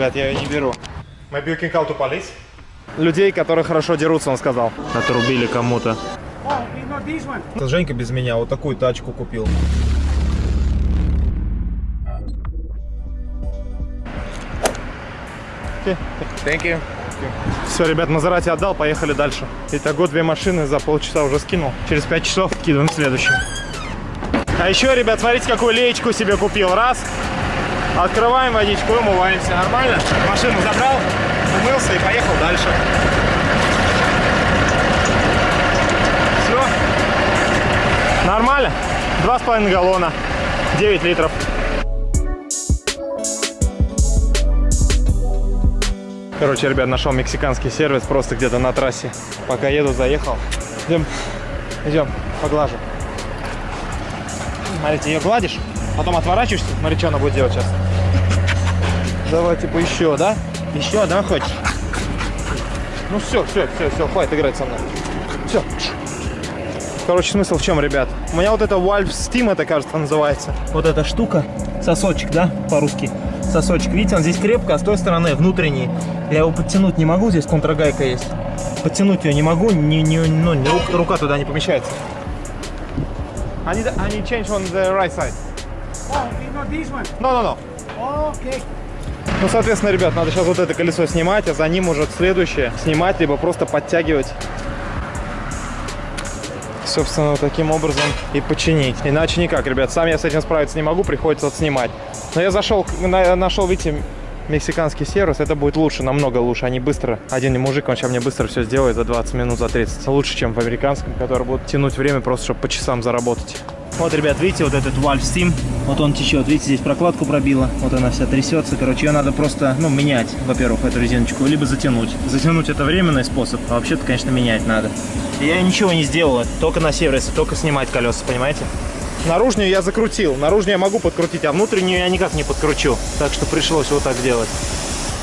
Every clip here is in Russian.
Ребят, я ее не беру. Maybe you can call to police? Людей, которые хорошо дерутся, он сказал. Отрубили кому-то. Oh. Женька без меня вот такую тачку купил. Thank you. Все, ребят, Мазерати отдал, поехали дальше. Итого две машины за полчаса уже скинул. Через пять часов кидываем следующую. А еще, ребят, смотрите, какую леечку себе купил. Раз. Открываем водичку, умываемся. Нормально? Машину забрал, умылся и поехал дальше. Все. Нормально? Два с половиной галлона. 9 литров. Короче, ребят, нашел мексиканский сервис просто где-то на трассе. Пока еду, заехал. Идем, идем, поглажу. Смотрите, ее гладишь, потом отворачиваешься. Смотри, что она будет делать сейчас. Давай, типа, еще, да? Еще, да, хочешь? Ну все, все, все, все, хватит играть со мной. Все. Короче, смысл в чем, ребят? У меня вот это Valve Steam, это, кажется, называется. Вот эта штука, сосочек, да, по-русски. Сосочек, видите, он здесь крепко, а с той стороны внутренний. Я его подтянуть не могу, здесь контрагайка есть. Подтянуть ее не могу, не, не, ну, рука туда не помещается. Они, они change on the right side. No, no, no. Okay. Ну, соответственно, ребят, надо сейчас вот это колесо снимать, а за ним уже следующее снимать, либо просто подтягивать. Собственно, вот таким образом и починить. Иначе никак, ребят. Сам я с этим справиться не могу, приходится вот снимать. Но я зашел, на- нашел, видите, мексиканский сервис. Это будет лучше, намного лучше. Они быстро, один мужик, он сейчас мне быстро все сделает за 20 минут, за 30. Лучше, чем в американском, который будет тянуть время просто, чтобы по часам заработать. Вот, ребят, видите, вот этот Valve Steam, вот он течет, видите, здесь прокладку пробила, вот она вся трясется, короче, ее надо просто, ну, менять, во-первых, эту резиночку, либо затянуть. Затянуть это временный способ, а вообще-то, конечно, менять надо. Я ничего не сделал, только на сервисе, только снимать колеса, понимаете? Наружную я закрутил. Наружную я могу подкрутить, а внутреннюю я никак не подкручу. Так что пришлось вот так делать.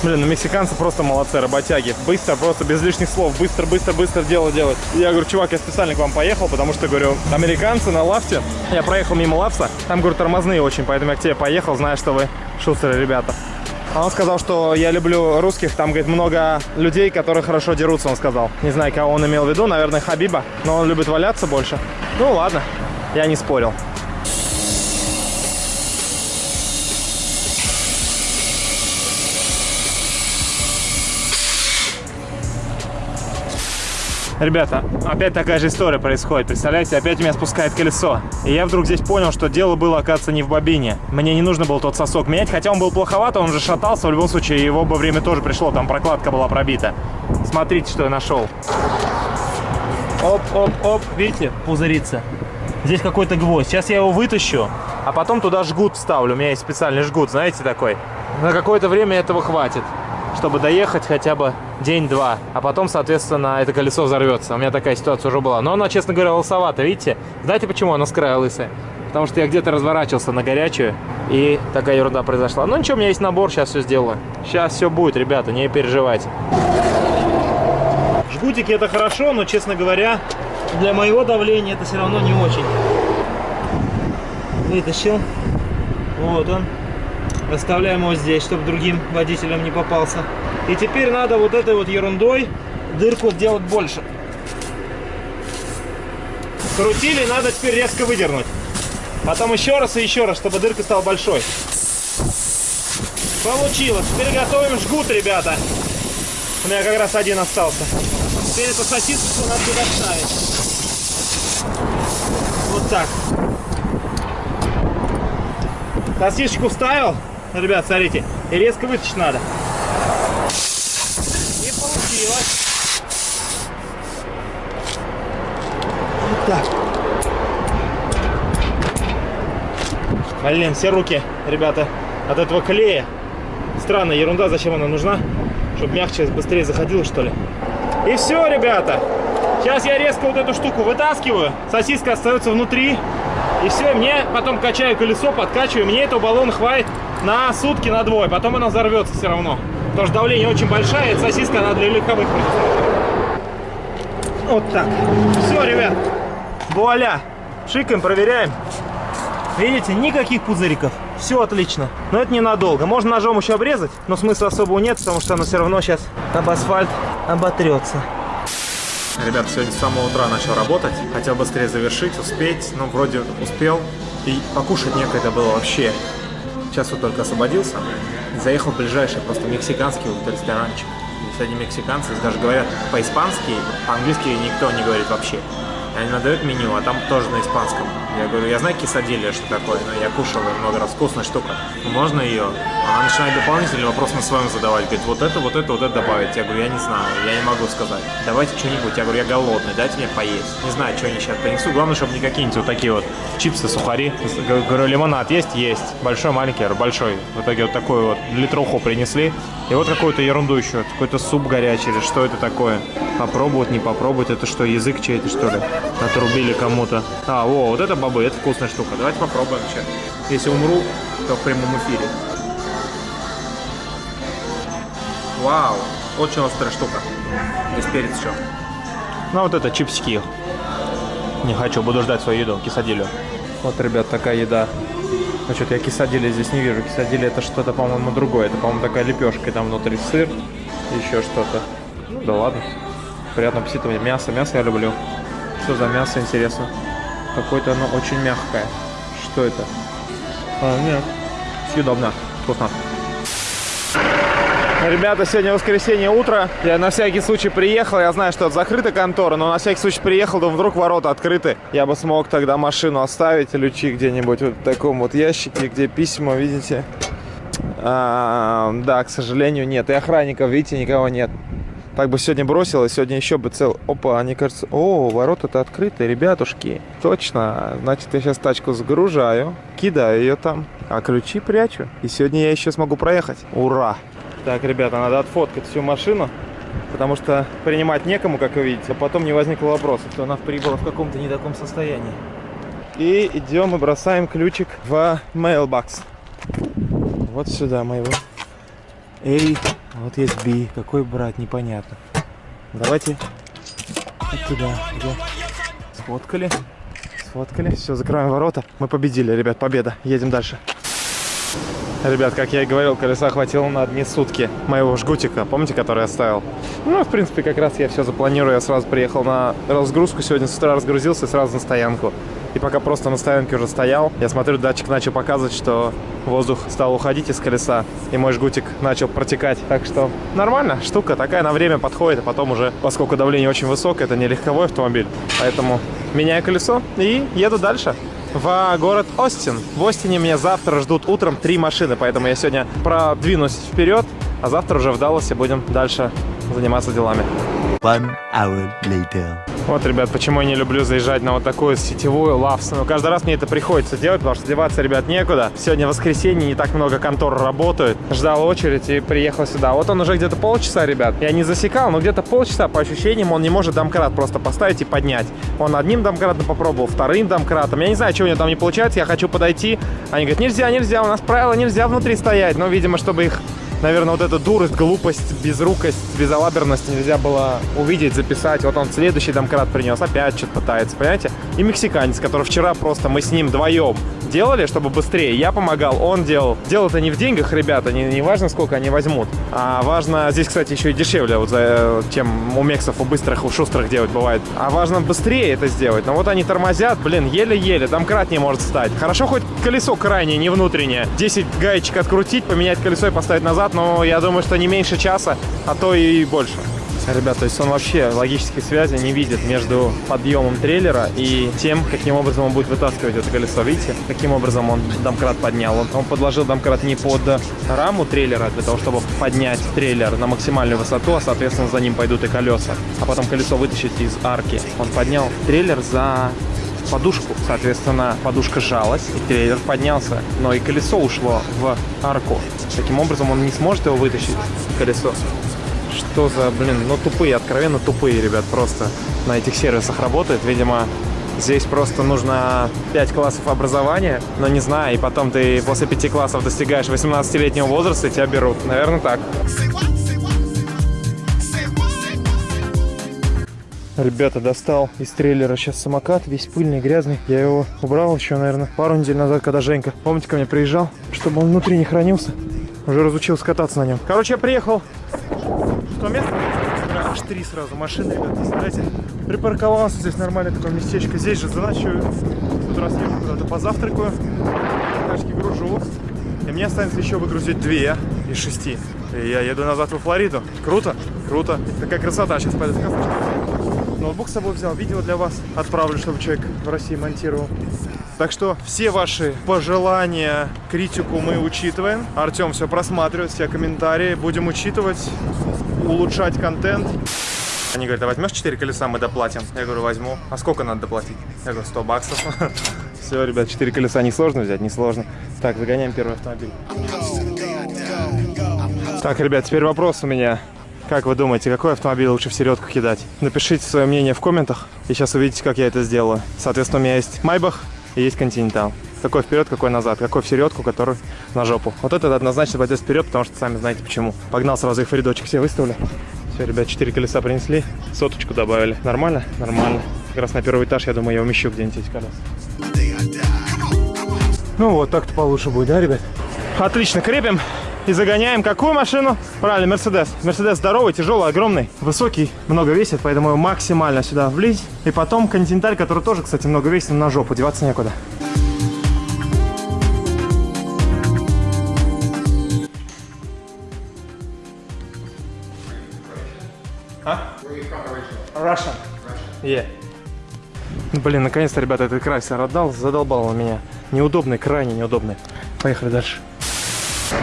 Блин, ну мексиканцы просто молодцы, работяги. Быстро, просто без лишних слов. Быстро, быстро, быстро дело делать. Я говорю, чувак, я специально к вам поехал, потому что, говорю, американцы на лафте. Я проехал мимо лафта. Там, говорю, тормозные очень, поэтому я к тебе поехал, зная, что вы шустеры ребята. А Он сказал, что я люблю русских, там, говорит, много людей, которые хорошо дерутся, он сказал. Не знаю, кого он имел в виду, наверное, Хабиба, но он любит валяться больше. Ну, ладно, я не спорил. Ребята, опять такая же история происходит. Представляете, опять меня спускает колесо. И я вдруг здесь понял, что дело было, оказывается, не в бобине. Мне не нужно было тот сосок менять, хотя он был плоховат, он уже шатался. В любом случае, его бы время тоже пришло, там прокладка была пробита. Смотрите, что я нашел. Оп, оп, оп, видите, пузырится. Здесь какой-то гвоздь. Сейчас я его вытащу, а потом туда жгут вставлю. У меня есть специальный жгут, знаете, такой. На какое-то время этого хватит, чтобы доехать хотя бы день-два. А потом, соответственно, это колесо взорвется. У меня такая ситуация уже была. Но она, честно говоря, лысовата, видите? Знаете, почему она с края лысая? Потому что я где-то разворачивался на горячую, и такая ерунда произошла. Ну ничего, у меня есть набор, сейчас все сделаю. Сейчас все будет, ребята, не переживайте. Жгутики это хорошо, но, честно говоря, для моего давления это все равно не очень. Вытащил. Вот он. Оставляем его здесь, чтобы другим водителям не попался. И теперь надо вот этой вот ерундой дырку делать больше. Крутили, надо теперь резко выдернуть. Потом еще раз и еще раз, чтобы дырка стала большой. Получилось. Теперь готовим жгут, ребята. У меня как раз один остался. Теперь эту сосиску надо туда вставить. Вот так. Сосисочку вставил. Ну, Ребят, смотрите. И резко вытащить надо. И получилось. Вот так. Блин, все руки, ребята, от этого клея. Странная ерунда, зачем она нужна? Чтобы мягче, быстрее заходило, что ли? И все, ребята. Сейчас я резко вот эту штуку вытаскиваю. Сосиска остается внутри. И все, мне потом качаю колесо, подкачиваю. Мне этого баллона хватит на сутки, на двое. Потом она взорвется все равно. Потому что давление очень большая, эта сосиска, она для легковых. Вот так. Все, ребят. Вуаля. Шикаем, проверяем. Видите, никаких пузыриков. Все отлично. Но это ненадолго. Можно ножом еще обрезать, но смысла особого нет, потому что оно все равно сейчас об асфальт оботрется. Ребят, сегодня с самого утра начал работать. Хотел быстрее завершить, успеть. Ну, вроде успел. И покушать некогда было вообще. Сейчас вот только освободился. Заехал в ближайший просто мексиканский вот ресторанчик. Здесь одни мексиканцы даже говорят по-испански, по-английски никто не говорит вообще. Они надают меню, а там тоже на испанском. Я говорю, я знаю кисадилья, что такое, но я кушал ее много раз, вкусная штука. Ну, можно ее? Она начинает дополнительный вопрос на своем задавать. Говорит, вот это, вот это, вот это добавить. Я говорю, я не знаю, я не могу сказать. Давайте что-нибудь. Я говорю, я голодный, дайте мне поесть. Не знаю, что они сейчас принесу. Главное, чтобы не какие-нибудь вот такие вот чипсы, сухари. Говорю, лимонад есть? Есть. Большой, маленький, я говорю, большой. В итоге вот такой вот литруху принесли. И вот какую-то ерунду еще. Какой-то суп горячий или что это такое? Попробовать, не попробовать. Это что, язык чей-то, что ли? Отрубили кому-то. А, о, вот это бобы, это вкусная штука. Давайте попробуем сейчас. Если умру, то в прямом эфире. Вау, очень острая штука. Здесь перец еще. Ну, вот это чипсики. Не хочу, буду ждать свою еду, кисадилю. Вот, ребят, такая еда. Ну, что-то я кисадили здесь не вижу. Кисадили это что-то, по-моему, другое. Это, по-моему, такая лепешка. И там внутри сыр, еще что-то. Ну, да ладно. Приятного аппетита. Мясо, мясо я люблю. Что за мясо, интересно? Какое-то оно очень мягкое. Что это? А, нет. Съедобно. Вкусно. Ребята, сегодня воскресенье утро. Я на всякий случай приехал. Я знаю, что это закрыта контора, но на всякий случай приехал, думаю, вдруг ворота открыты. Я бы смог тогда машину оставить, ключи где-нибудь вот в таком вот ящике, где письма, видите? А, да, к сожалению, нет. И охранников, видите, никого нет. Так бы сегодня бросил, и сегодня еще бы цел... Опа, они кажется... О, ворота-то открыты, ребятушки. Точно. Значит, я сейчас тачку загружаю, кидаю ее там, а ключи прячу. И сегодня я еще смогу проехать. Ура! Так, ребята, надо отфоткать всю машину, потому что принимать некому, как вы видите, а потом не возникло вопроса, что она прибыла в каком-то не таком состоянии. И идем и бросаем ключик в mailbox. Вот сюда моего. Эй, вот есть B. Какой брать, непонятно. Давайте вот туда, где? Сфоткали. Сфоткали. Все, закрываем ворота. Мы победили, ребят, победа. Едем дальше. Ребят, как я и говорил, колеса хватило на одни сутки моего жгутика, помните, который я оставил? Ну, в принципе, как раз я все запланирую, я сразу приехал на разгрузку, сегодня с утра разгрузился и сразу на стоянку. И пока просто на стоянке уже стоял, я смотрю, датчик начал показывать, что воздух стал уходить из колеса, и мой жгутик начал протекать. Так что нормально, штука такая на время подходит, а потом уже, поскольку давление очень высокое, это не легковой автомобиль, поэтому меняю колесо и еду дальше в город Остин. В Остине меня завтра ждут утром три машины, поэтому я сегодня продвинусь вперед, а завтра уже в Далласе будем дальше заниматься делами. One hour later. Вот, ребят, почему я не люблю заезжать на вот такую сетевую лавсу. Каждый раз мне это приходится делать, потому что деваться, ребят, некуда. Сегодня воскресенье, не так много контор работают. Ждал очередь и приехал сюда. Вот он уже где-то полчаса, ребят. Я не засекал, но где-то полчаса, по ощущениям, он не может домкрат просто поставить и поднять. Он одним домкратом попробовал, вторым домкратом. Я не знаю, что у него там не получается, я хочу подойти. Они говорят, нельзя, нельзя, у нас правила нельзя внутри стоять. Но, видимо, чтобы их наверное, вот эта дурость, глупость, безрукость, безалаберность нельзя было увидеть, записать. Вот он следующий домкрат принес, опять что-то пытается, понимаете? И мексиканец, который вчера просто мы с ним вдвоем делали, чтобы быстрее. Я помогал, он делал. Дело это не в деньгах, ребята, не, не важно, сколько они возьмут. А важно, здесь, кстати, еще и дешевле, вот, за, чем у мексов, у быстрых, у шустрых делать бывает. А важно быстрее это сделать. Но вот они тормозят, блин, еле-еле, домкрат не может стать. Хорошо, хоть колесо крайнее, не внутреннее. 10 гаечек открутить, поменять колесо и поставить назад, но я думаю, что не меньше часа, а то и больше. Ребят, то есть он вообще логической связи не видит между подъемом трейлера и тем, каким образом он будет вытаскивать это колесо. Видите, каким образом он домкрат поднял? Он, он подложил домкрат не под раму трейлера, для того, чтобы поднять трейлер на максимальную высоту, а, соответственно, за ним пойдут и колеса. А потом колесо вытащить из арки. Он поднял трейлер за подушку. Соответственно, подушка сжалась, и трейлер поднялся. Но и колесо ушло в арку. Таким образом, он не сможет его вытащить, колесо. Что за, блин, ну тупые, откровенно тупые, ребят, просто на этих сервисах работают. Видимо, здесь просто нужно 5 классов образования, но не знаю, и потом ты после 5 классов достигаешь 18-летнего возраста, и тебя берут. Наверное, так. Ребята, достал из трейлера сейчас самокат, весь пыльный, грязный. Я его убрал еще, наверное, пару недель назад, когда Женька, помните, ко мне приезжал, чтобы он внутри не хранился. Уже разучился кататься на нем. Короче, я приехал в то место, аж три сразу машины, ребята, представляете? Припарковался здесь нормальное такое местечко. Здесь же заночую. Тут раз езжу куда-то позавтракаю, тачки гружу. И мне останется еще выгрузить две из шести. И я еду назад во Флориду. Круто? Круто. Такая красота. Сейчас пойдет кафешка. Ноутбук с собой взял, видео для вас отправлю, чтобы человек в России монтировал. Так что все ваши пожелания, критику мы учитываем. Артем все просматривает, все комментарии. Будем учитывать, улучшать контент. Они говорят, а возьмешь 4 колеса, мы доплатим. Я говорю, возьму. А сколько надо доплатить? Я говорю, 100 баксов. Все, ребят, 4 колеса несложно взять, несложно. Так, загоняем первый автомобиль. Так, ребят, теперь вопрос у меня. Как вы думаете, какой автомобиль лучше в середку кидать? Напишите свое мнение в комментах, и сейчас увидите, как я это сделаю. Соответственно, у меня есть Майбах и есть Континентал. Какой вперед, какой назад, какой в середку, который на жопу. Вот этот однозначно пойдет вперед, потому что сами знаете почему. Погнал сразу их в рядочек все выставлю. Все, ребят, 4 колеса принесли, соточку добавили. Нормально? Нормально. Как раз на первый этаж, я думаю, я умещу где-нибудь эти колеса. Ну вот, так-то получше будет, да, ребят? Отлично, крепим и загоняем какую машину? Правильно, Мерседес. Мерседес здоровый, тяжелый, огромный, высокий, много весит, поэтому его максимально сюда влезть. И потом Континенталь, который тоже, кстати, много весит, на жопу, деваться некуда. А? Russian. Yeah. Блин, наконец-то, ребята, этот крайсер отдал, задолбал он меня. Неудобный, крайне неудобный. Поехали дальше.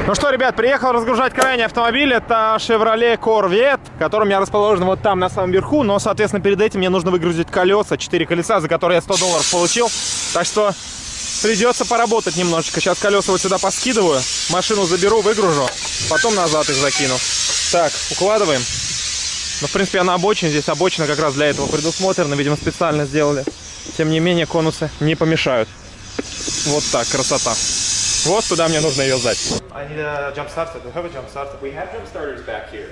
Ну что, ребят, приехал разгружать крайний автомобиль. Это Chevrolet Corvette, который у меня расположен вот там, на самом верху. Но, соответственно, перед этим мне нужно выгрузить колеса, 4 колеса, за которые я 100 долларов получил. Так что придется поработать немножечко. Сейчас колеса вот сюда поскидываю, машину заберу, выгружу, потом назад их закину. Так, укладываем. Ну, в принципе, я на обочине. Здесь обочина как раз для этого предусмотрена. Видимо, специально сделали. Тем не менее, конусы не помешают. Вот так, красота. Вот туда мне нужно ее сдать. I need a jump starter. Do you have a jump starter? We have jump starters back here.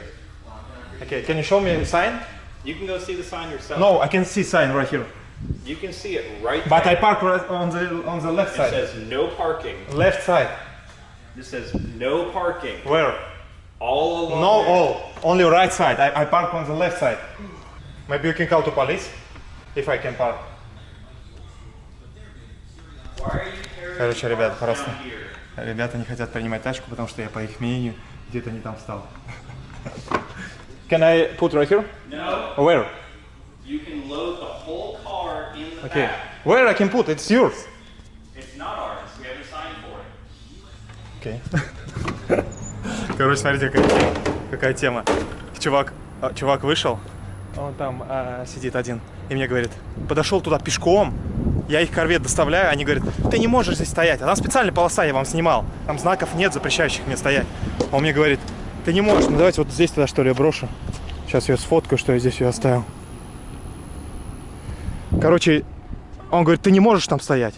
Okay, can you show me sign? You can go see the sign yourself. No, I can see sign right here. You can see it right But I there. park right on the on the left It side. says no parking. Left side. This says no parking. Where? All along No, there. all. Only right side. I, I park on the left side. Maybe you can call to police if I can park. Why are you carrying Короче, ребят, просто ребята не хотят принимать тачку, потому что я, по их мнению, где-то не там встал. Can I put right here? No, Where? you can load the whole car in the Okay. back. Where I can put? It's yours. It's not ours. We haven't signed for it. Окей. Короче, смотрите, какая, какая тема. Чувак, а, чувак вышел, он там а, сидит один, и мне говорит, подошел туда пешком, я их корвет доставляю, они говорят, ты не можешь здесь стоять, а там специальная полоса, я вам снимал, там знаков нет, запрещающих мне стоять. Он мне говорит, ты не можешь, ну давайте вот здесь тогда что ли я брошу. Сейчас я сфоткаю, что я здесь ее оставил. Короче, он говорит, ты не можешь там стоять.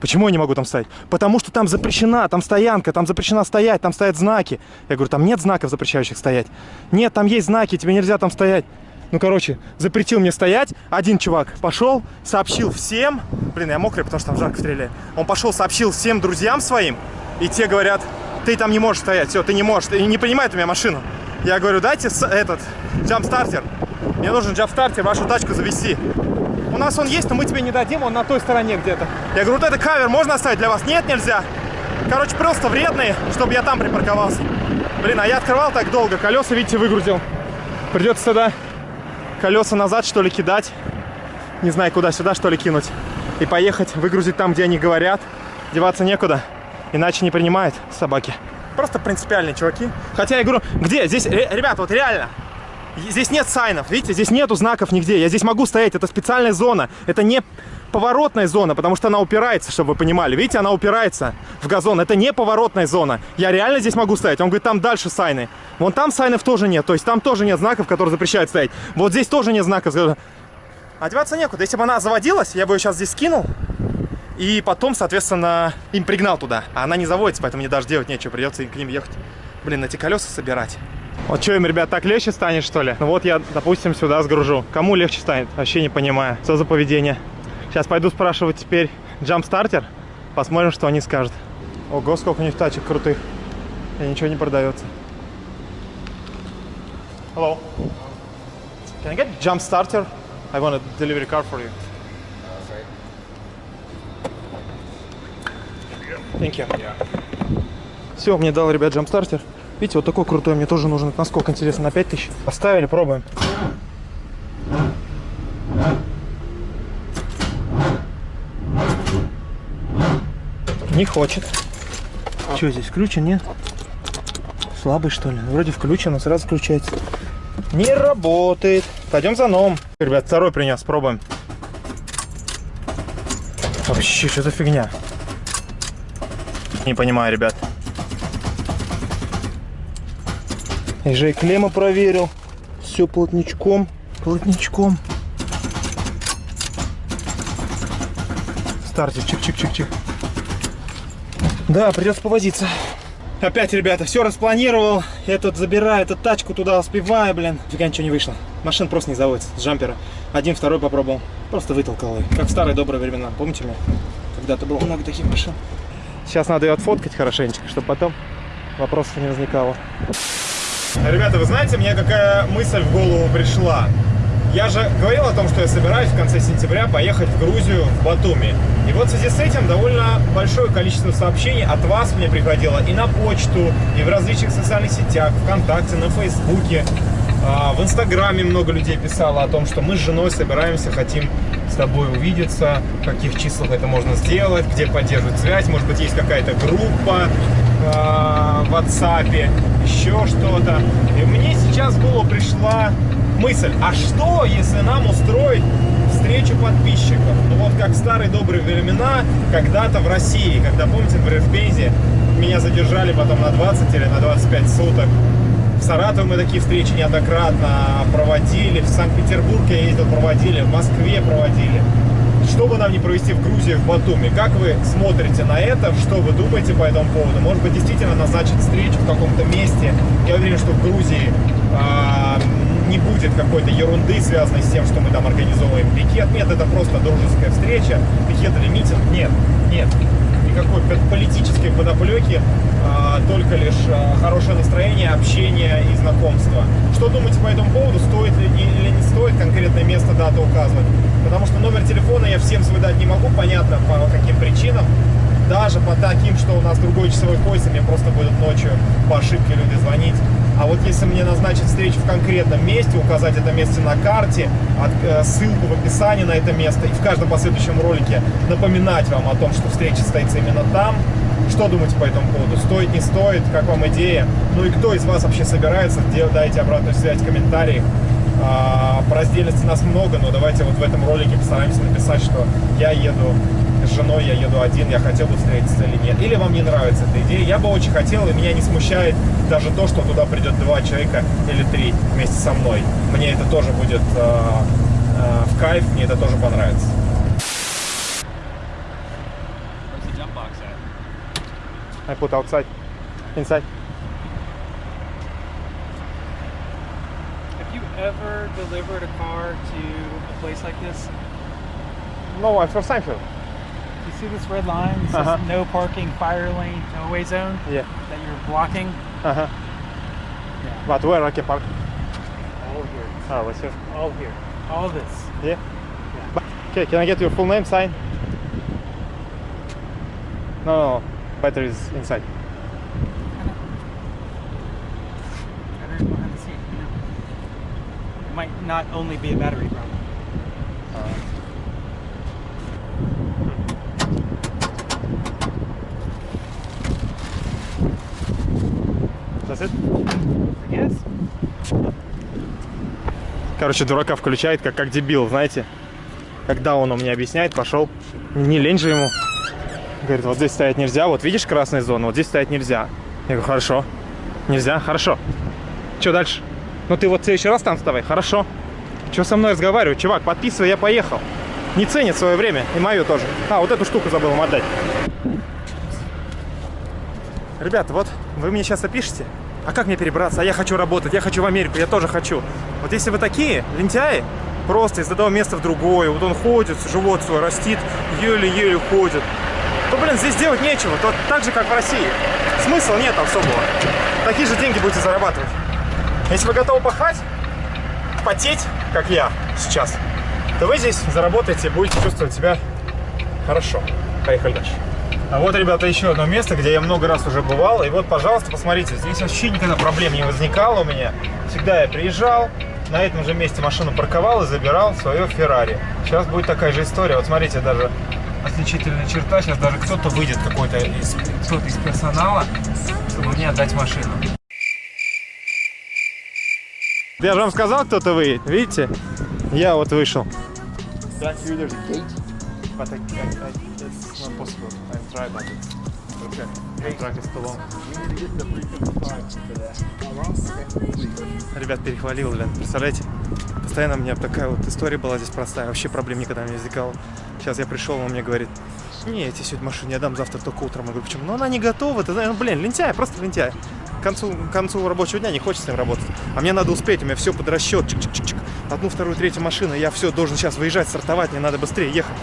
Почему я не могу там стоять? Потому что там запрещена, там стоянка, там запрещена стоять, там стоят знаки. Я говорю, там нет знаков, запрещающих стоять. Нет, там есть знаки, тебе нельзя там стоять. Ну, короче, запретил мне стоять. Один чувак пошел, сообщил всем. Блин, я мокрый, потому что там жарко стреляет. Он пошел, сообщил всем друзьям своим. И те говорят, ты там не можешь стоять, все, ты не можешь. И не принимает у меня машину. Я говорю, дайте этот, джамп-стартер. Мне нужен джамп-стартер, вашу тачку завести. У нас он есть, но мы тебе не дадим, он на той стороне где-то. Я говорю, вот это кавер можно оставить для вас? Нет, нельзя. Короче, просто вредные, чтобы я там припарковался. Блин, а я открывал так долго, колеса, видите, выгрузил. Придется тогда колеса назад, что ли, кидать. Не знаю, куда, сюда, что ли, кинуть. И поехать, выгрузить там, где они говорят. Деваться некуда, иначе не принимают собаки. Просто принципиальные чуваки. Хотя я говорю, где? Здесь, ре- ребят, вот реально, Здесь нет сайнов, видите, здесь нету знаков нигде. Я здесь могу стоять, это специальная зона. Это не поворотная зона, потому что она упирается, чтобы вы понимали. Видите, она упирается в газон. Это не поворотная зона. Я реально здесь могу стоять. Он говорит, там дальше сайны. Вон там сайнов тоже нет. То есть там тоже нет знаков, которые запрещают стоять. Вот здесь тоже нет знаков. Одеваться некуда. Если бы она заводилась, я бы ее сейчас здесь скинул. И потом, соответственно, им пригнал туда. А она не заводится, поэтому мне даже делать нечего. Придется к ним ехать. Блин, эти колеса собирать. Вот что им, ребят, так легче станет, что ли? Ну вот я, допустим, сюда сгружу. Кому легче станет? Вообще не понимаю. Что за поведение? Сейчас пойду спрашивать теперь джамп-стартер. Посмотрим, что они скажут. Ого, сколько у них тачек крутых. И ничего не продается. Hello. Can I get jump starter? I want a delivery car for you. Thank you. Все, мне дал, ребят, джампстартер. Видите, вот такой крутой, мне тоже нужен. Насколько интересно, на 5000? Поставили, пробуем. Не хочет. Что здесь, включен, нет? Слабый, что ли? Вроде включен, но сразу включается. Не работает. Пойдем за новым. Ребят, второй принес, пробуем. Вообще, что за фигня? Не понимаю, ребят. Я же и клемму проверил. Все плотничком. Плотничком. Стартер, чик-чик-чик-чик. Да, придется повозиться. Опять, ребята, все распланировал. Я тут забираю эту тачку, туда успеваю, блин. Фига ничего не вышло. Машина просто не заводится с джампера. Один, второй попробовал. Просто вытолкал ее. Как в старые добрые времена. Помните меня? Когда-то было много таких машин. Сейчас надо ее отфоткать хорошенечко, чтобы потом вопросов не возникало. Ребята, вы знаете, мне какая мысль в голову пришла? Я же говорил о том, что я собираюсь в конце сентября поехать в Грузию, в Батуми. И вот в связи с этим довольно большое количество сообщений от вас мне приходило и на почту, и в различных социальных сетях, ВКонтакте, на Фейсбуке. А, В Инстаграме много людей писало о том, что мы с женой собираемся, хотим с тобой увидеться, в каких числах это можно сделать, где поддерживать связь, может быть, есть какая-то группа э, в WhatsApp, еще что-то. И мне сейчас в голову пришла мысль, а что, если нам устроить встречу подписчиков? Ну вот как в старые добрые времена, когда-то в России, когда, помните, в Пензе меня задержали потом на 20 или на 25 суток, в Саратове мы такие встречи неоднократно проводили, в Санкт-Петербург я ездил, проводили, в Москве проводили. Что бы нам не провести в Грузии, в Батуми? Как вы смотрите на это? Что вы думаете по этому поводу? Может быть, действительно назначить встречу в каком-то месте? Я уверен, что в Грузии а, не будет какой-то ерунды, связанной с тем, что мы там организовываем пикет. Нет, это просто дружеская встреча. Пикет или митинг? Нет, нет. Никакой политической подоплеки, а, только лишь а, хорошее настроение, общение и знакомство. Что думаете по этому поводу? Стоит ли или не стоит конкретное место, дату указывать? Потому что номер телефона я всем свой дать не могу, понятно по каким причинам. Даже по таким, что у нас другой часовой пояс, мне просто будут ночью по ошибке люди звонить. А вот если мне назначить встречу в конкретном месте, указать это место на карте, э, ссылку в описании на это место и в каждом последующем ролике напоминать вам о том, что встреча состоится именно там, что думаете по этому поводу? Стоит, не стоит? Как вам идея? Ну и кто из вас вообще собирается? Дайте обратную связь в комментариях. А, по раздельности нас много, но давайте вот в этом ролике постараемся написать, что я еду с женой, я еду один, я хотел бы встретиться или нет. Или вам не нравится эта идея. Я бы очень хотел, и меня не смущает даже то, что туда придет два человека или три вместе со мной. Мне это тоже будет а, а, в кайф, мне это тоже понравится. I put outside, inside. Have you ever delivered a car to a place like this? No, I'm from Seinfeld. You see this red line? It says Uh-huh. no parking, fire lane, no-way zone Yeah. that you're blocking. Uh-huh. Yeah. But where I can park? All here. Oh, what's here? All here. All this. Yeah. yeah. Okay, can I get your full name, sign? No, no, no. Battery is inside. Behind the seat. It might not only be a battery problem. Короче, дурака включает, как, как дебил, знаете. Когда он мне объясняет, пошел. Не лень же ему. Говорит, вот здесь стоять нельзя. Вот видишь красная зона, вот здесь стоять нельзя. Я говорю, хорошо. Нельзя? Хорошо. Что дальше? Ну ты вот в следующий раз там вставай. Хорошо. Что со мной разговаривать? Чувак, подписывай, я поехал. Не ценит свое время. И мое тоже. А, вот эту штуку забыл им отдать. Ребята, вот вы мне сейчас опишите, А как мне перебраться? А я хочу работать, я хочу в Америку, я тоже хочу. Вот если вы такие, лентяи, просто из одного места в другое, вот он ходит, живот свой растит, еле-еле ходит, то, блин, здесь делать нечего, то так же, как в России. Смысла нет особого. Такие же деньги будете зарабатывать. Если вы готовы пахать, потеть, как я сейчас, то вы здесь заработаете, будете чувствовать себя хорошо. Поехали дальше. А вот, ребята, еще одно место, где я много раз уже бывал. И вот, пожалуйста, посмотрите, здесь вообще никогда проблем не возникало у меня. Всегда я приезжал, на этом же месте машину парковал и забирал свое Феррари. Сейчас будет такая же история. Вот смотрите, даже отличительная черта. Сейчас даже кто-то выйдет, какой-то из, кто-то из персонала, чтобы мне отдать машину. Я же вам сказал, кто-то выйдет. Видите? Я вот вышел. But I, I, I, it's not possible. I'm trying, but it's okay. The track is too long. Ребят, перехвалил, блин. Представляете? Постоянно у меня такая вот история была здесь простая. Вообще проблем никогда не возникало. Сейчас я пришел, он мне говорит, не, я тебе сегодня машину не отдам, завтра только утром. Я говорю, почему? Ну, она не готова, ты знаешь, ну, блин, лентяй, просто лентяй. К концу, к концу рабочего дня не хочется с ним работать. А мне надо успеть, у меня все под расчет, чик-чик-чик. Одну, вторую, третью машину, я все, должен сейчас выезжать, стартовать, мне надо быстрее ехать.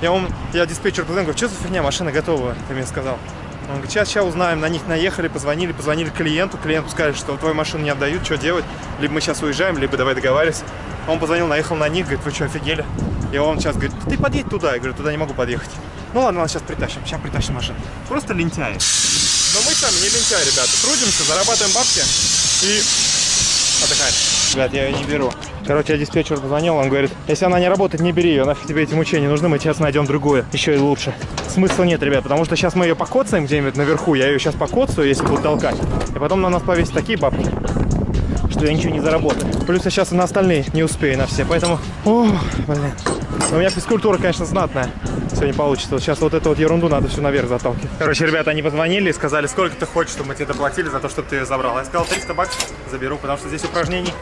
Я, он, я диспетчер позвонил, говорю, что за фигня, машина готова, ты мне сказал. Он говорит, сейчас, сейчас узнаем, на них наехали, позвонили, позвонили клиенту, клиенту сказали, что твою машину не отдают, что делать, либо мы сейчас уезжаем, либо давай договаривайся. Он позвонил, наехал на них, говорит, вы что, офигели? И он сейчас говорит, ты подъедь туда, я говорю, туда не могу подъехать. Ну ладно, ладно, сейчас притащим, сейчас притащим машину. Просто лентяи. Но мы сами не лентяи, ребята, трудимся, зарабатываем бабки и отдыхаем. Ребят, я ее не беру. Короче, я диспетчеру позвонил, он говорит, если она не работает, не бери ее, нафиг тебе эти мучения нужны, мы сейчас найдем другую, еще и лучше. Смысла нет, ребят, потому что сейчас мы ее покоцаем где-нибудь наверху, я ее сейчас покоцаю, если буду толкать, и потом на нас повесят такие бабки, что я ничего не заработаю. Плюс я сейчас и на остальные не успею на все, поэтому, о, блин. Но у меня физкультура, конечно, знатная. Все не получится. Вот сейчас вот эту вот ерунду надо все наверх заталкивать. Короче, ребята, они позвонили и сказали, сколько ты хочешь, чтобы мы тебе доплатили за то, чтобы ты ее забрал. Я сказал, 300 баксов заберу, потому что здесь упражнений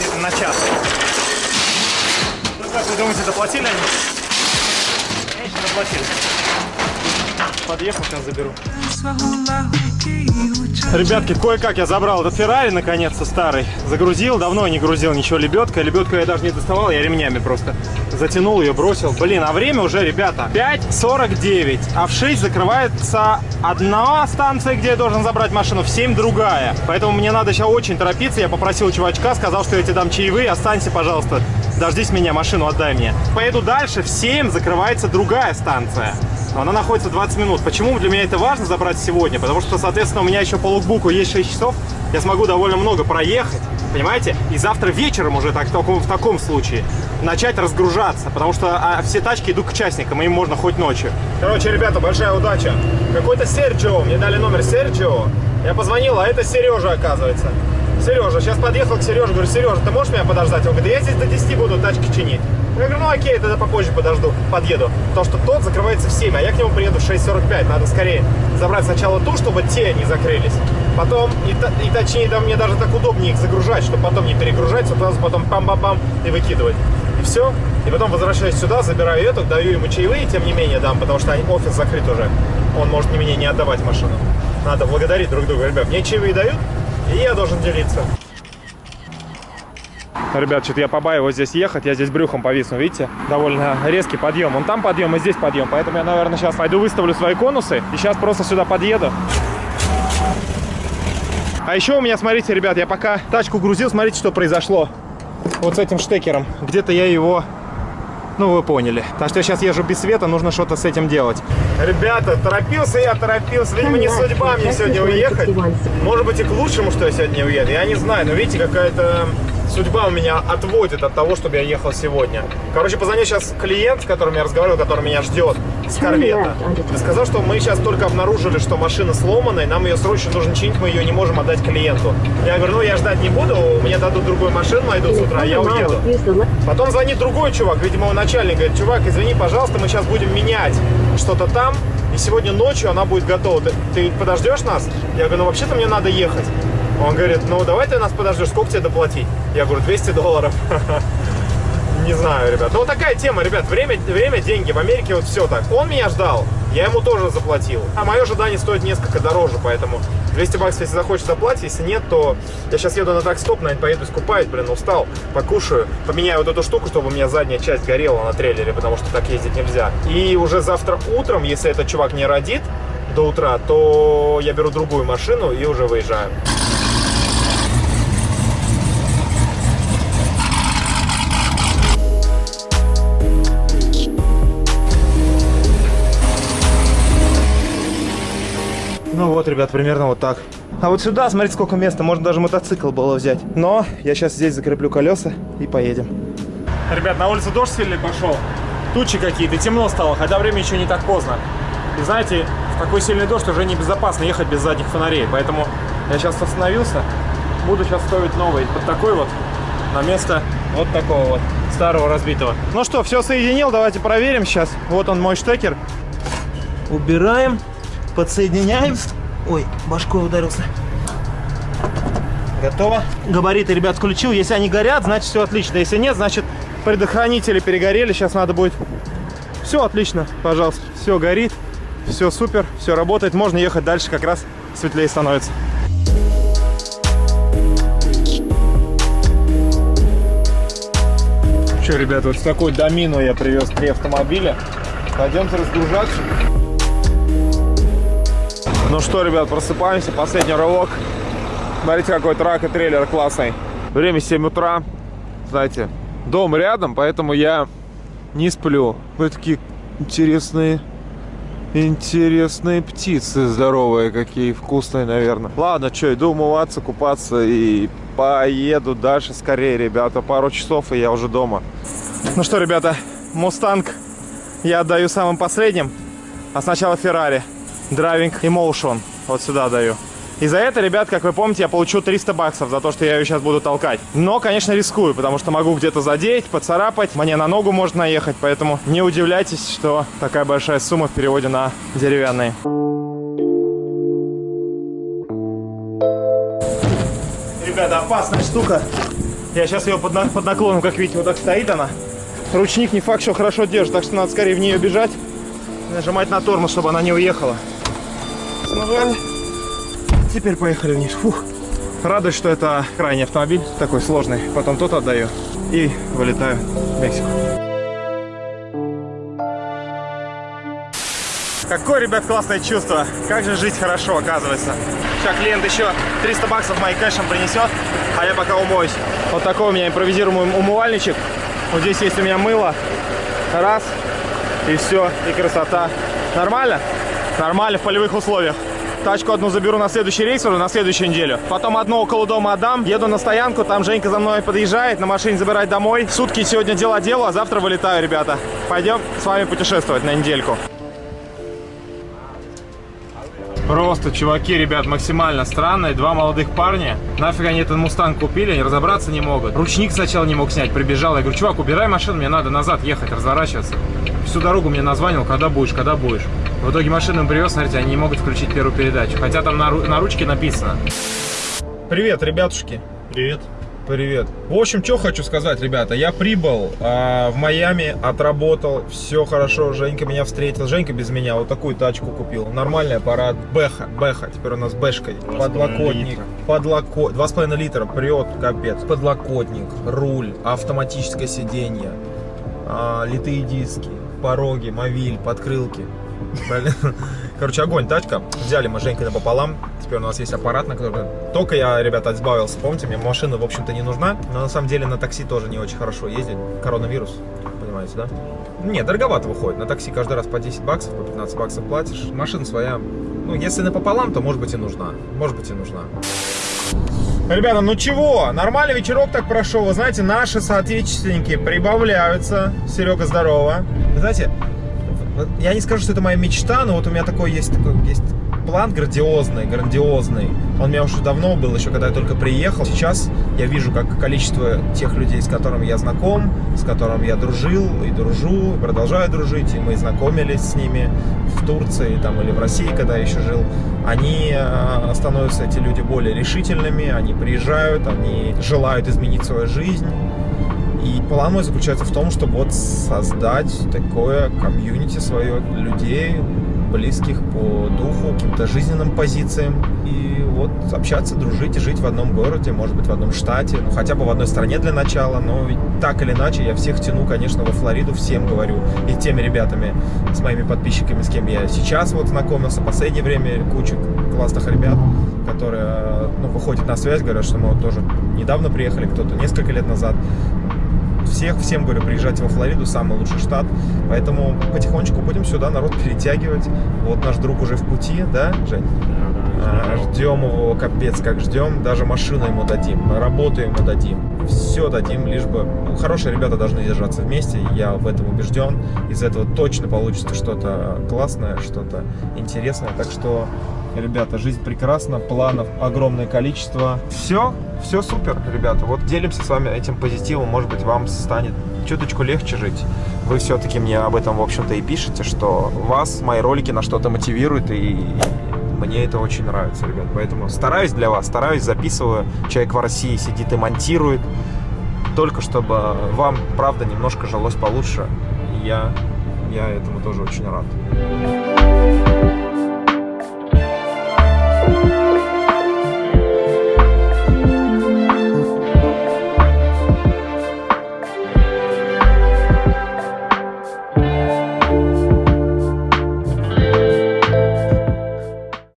где-то на час. Ну, как вы думаете, доплатили они? Конечно, доплатили. Подъехал, сейчас заберу. Ребятки, кое-как я забрал этот Феррари, наконец-то, старый. Загрузил, давно не грузил ничего лебедка. Лебедку я даже не доставал, я ремнями просто затянул ее, бросил. Блин, а время уже, ребята, 5.49. А в 6 закрывается одна станция, где я должен забрать машину, в 7 другая. Поэтому мне надо сейчас очень торопиться. Я попросил чувачка, сказал, что я тебе дам чаевые. Останься, пожалуйста, дождись меня, машину отдай мне. Поеду дальше, в 7 закрывается другая станция. Она находится 20 минут. Почему для меня это важно забрать сегодня? Потому что, соответственно, у меня еще по лукбуку есть 6 часов. Я смогу довольно много проехать, понимаете? И завтра вечером уже так, в, таком, в таком случае начать разгружаться. Потому что а, все тачки идут к частникам, им можно хоть ночью. Короче, ребята, большая удача. Какой-то Серджио, мне дали номер Серджио. Я позвонил, а это Сережа, оказывается. Сережа, сейчас подъехал к Сереже, говорю, Сережа, ты можешь меня подождать? Он говорит, я здесь до 10 буду тачки чинить. Я говорю, ну окей, тогда попозже подожду, подъеду. Потому что тот закрывается в 7, а я к нему приеду в 6.45. Надо скорее забрать сначала ту, чтобы те не закрылись. Потом, и, и точнее, да, мне даже так удобнее их загружать, чтобы потом не перегружать, сразу потом пам-пам-пам и выкидывать. И все. И потом возвращаюсь сюда, забираю эту, даю ему чаевые, тем не менее дам, потому что офис закрыт уже. Он может не мне не отдавать машину. Надо благодарить друг друга. Ребят, мне чаевые дают, и я должен делиться. Ребят, что-то я побаиваюсь здесь ехать, я здесь брюхом повисну, видите? Довольно резкий подъем. Он там подъем, и здесь подъем. Поэтому я, наверное, сейчас пойду выставлю свои конусы. И сейчас просто сюда подъеду. А еще у меня, смотрите, ребят, я пока тачку грузил, смотрите, что произошло. Вот с этим штекером. Где-то я его... Ну, вы поняли. Так что я сейчас езжу без света, нужно что-то с этим делать. Ребята, торопился я, торопился. Видимо, не судьба мне сегодня уехать. Может быть, и к лучшему, что я сегодня уеду. Я не знаю, но видите, какая-то судьба у меня отводит от того, чтобы я ехал сегодня. Короче, позвонил сейчас клиент, с которым я разговаривал, который меня ждет с корвета. И сказал, что мы сейчас только обнаружили, что машина сломана, и нам ее срочно нужно чинить, мы ее не можем отдать клиенту. Я говорю, ну я ждать не буду, мне дадут другую машину, найдут с утра, я уеду. Потом звонит другой чувак, видимо, его начальник, говорит, чувак, извини, пожалуйста, мы сейчас будем менять что-то там, и сегодня ночью она будет готова. Ты, ты подождешь нас? Я говорю, ну вообще-то мне надо ехать. Он говорит, ну давай ты нас подождешь, сколько тебе доплатить? Я говорю, 200 долларов. Не знаю, ребят. Ну такая тема, ребят. Время, время, деньги. В Америке вот все так. Он меня ждал. я ему тоже заплатил. А мое ожидание стоит несколько дороже, поэтому 200 баксов, если захочешь, заплатить. Если нет, то я сейчас еду на такстоп, наверное, поеду искупаюсь, блин, устал, покушаю. Поменяю вот эту штуку, чтобы у меня задняя часть горела на трейлере, потому что так ездить нельзя. И уже завтра утром, если этот чувак не родит до утра, то я беру другую машину и уже выезжаю. Ну вот, ребят, примерно вот так. А вот сюда, смотрите, сколько места. Можно даже мотоцикл было взять. Но я сейчас здесь закреплю колеса и поедем. Ребят, на улице дождь сильный пошел. Тучи какие-то, темно стало, хотя время еще не так поздно. И знаете, в такой сильный дождь уже небезопасно ехать без задних фонарей. Поэтому я сейчас остановился. Буду сейчас ставить новый под такой вот на место вот такого вот старого разбитого. Ну что, все соединил, давайте проверим сейчас. Вот он мой штекер. Убираем, подсоединяем. Ой, башкой ударился. Готово. Габариты, ребят, включил. Если они горят, значит все отлично. Если нет, значит предохранители перегорели. Сейчас надо будет... Все отлично, пожалуйста. Все горит, все супер, все работает. Можно ехать дальше, как раз светлее становится. Что, ребят, вот с такой домину я привез три автомобиля. Пойдемте разгружаться. Ну что, ребят, просыпаемся. Последний рывок. Смотрите, какой трак и трейлер классный. Время 7 утра. Знаете, дом рядом, поэтому я не сплю. Вы такие интересные, интересные птицы. Здоровые какие, вкусные, наверное. Ладно, что, иду умываться, купаться и поеду дальше скорее, ребята. Пару часов, и я уже дома. Ну что, ребята, Мустанг я отдаю самым последним. А сначала Феррари. Driving Emotion. Вот сюда даю. И за это, ребят, как вы помните, я получу 300 баксов за то, что я ее сейчас буду толкать. Но, конечно, рискую, потому что могу где-то задеть, поцарапать. Мне на ногу может наехать, поэтому не удивляйтесь, что такая большая сумма в переводе на деревянные. Ребята, опасная штука. Я сейчас ее под, на- под наклоном, как видите, вот так стоит она. Ручник не факт, что хорошо держит, так что надо скорее в нее бежать. Нажимать на тормоз, чтобы она не уехала. Нажали. Теперь поехали вниз. Фух. Радует, что это крайний автомобиль, такой сложный. Потом тот отдаю и вылетаю в Мексику. Какое, ребят, классное чувство. Как же жить хорошо, оказывается. Сейчас клиент еще 300 баксов моим кэшем принесет, а я пока умоюсь. Вот такой у меня импровизируемый умывальничек. Вот здесь есть у меня мыло. Раз. И все. И красота. Нормально? Нормально в полевых условиях. Тачку одну заберу на следующий рейс уже, на следующую неделю. Потом одну около дома отдам. Еду на стоянку, там Женька за мной подъезжает, на машине забирать домой. Сутки сегодня дела делаю, а завтра вылетаю, ребята. Пойдем с вами путешествовать на недельку. Просто, чуваки, ребят, максимально странные. Два молодых парня. Нафиг они этот мустанг купили, они разобраться не могут. Ручник сначала не мог снять, прибежал. Я говорю, чувак, убирай машину, мне надо назад ехать, разворачиваться. Всю дорогу мне названил, когда будешь, когда будешь. В итоге машину привез, смотрите, они не могут включить первую передачу. Хотя там на, на ручке написано. Привет, ребятушки. Привет. Привет. В общем, что хочу сказать, ребята. Я прибыл а, в Майами, отработал, все хорошо. Женька меня встретил. Женька без меня вот такую тачку купил. Нормальный аппарат. Бэха. Бэха. Теперь у нас бэшка. Подлокотник. Подлокотник. Два с половиной литра. Прет, капец. Подлокотник. Руль. Автоматическое сиденье. а, литые диски. Пороги. Мовиль. Подкрылки. Короче, огонь, тачка. Взяли мы с Женькой напополам. Теперь у нас есть аппарат, на который... Только я, ребята, избавился. Помните, мне машина, в общем-то, не нужна. Но на самом деле на такси тоже не очень хорошо ездить. Коронавирус, понимаете, да? Не, дороговато выходит. На такси каждый раз по 10 баксов, по 15 баксов платишь. Машина своя. Ну, если напополам, то, может быть, и нужна. Может быть, и нужна. Ребята, ну чего? Нормальный вечерок так прошел. Вы знаете, наши соотечественники прибавляются. Серега, здорово. Вы знаете, я не скажу, что это моя мечта, но вот у меня такой есть, такой есть план грандиозный, грандиозный. Он у меня уже давно был, еще когда я только приехал. Сейчас я вижу, как количество тех людей, с которыми я знаком, с которыми я дружил и дружу, и продолжаю дружить, и мы знакомились с ними в Турции там, или в России, когда я еще жил, они э, становятся, эти люди, более решительными, они приезжают, они желают изменить свою жизнь. И план мой заключается в том, чтобы вот создать такое комьюнити свое людей, близких по духу, каким-то жизненным позициям. И вот общаться, дружить, жить в одном городе, может быть, в одном штате, ну, хотя бы в одной стране для начала. Но так или иначе я всех тяну, конечно, во Флориду, всем говорю. И теми ребятами, с моими подписчиками, с кем я сейчас вот знакомился, в последнее время куча классных ребят, которые ну, выходят на связь, говорят, что мы вот тоже недавно приехали, кто-то несколько лет назад. Всех, всем говорю, приезжайте во Флориду, самый лучший штат. Поэтому потихонечку будем сюда народ перетягивать. Вот наш друг уже в пути, да, Жень? А, Ждем его, капец, как ждем. Даже машину ему дадим, работу ему дадим. Все дадим, лишь бы... ну, хорошие ребята должны держаться вместе, я в этом убежден. Из этого точно получится что-то классное, что-то интересное. Так что, ребята, жизнь прекрасна, планов огромное количество. Все, все супер, ребята. Вот делимся с вами этим позитивом. Может быть, вам станет чуточку легче жить. Вы все-таки мне об этом, в общем-то, и пишете, что вас мои ролики на что-то мотивируют, и мне это очень нравится, ребят. Поэтому стараюсь для вас, стараюсь, записываю. Человек в России сидит и монтирует. Только чтобы вам, правда, немножко жилось получше. Я, я этому тоже очень рад.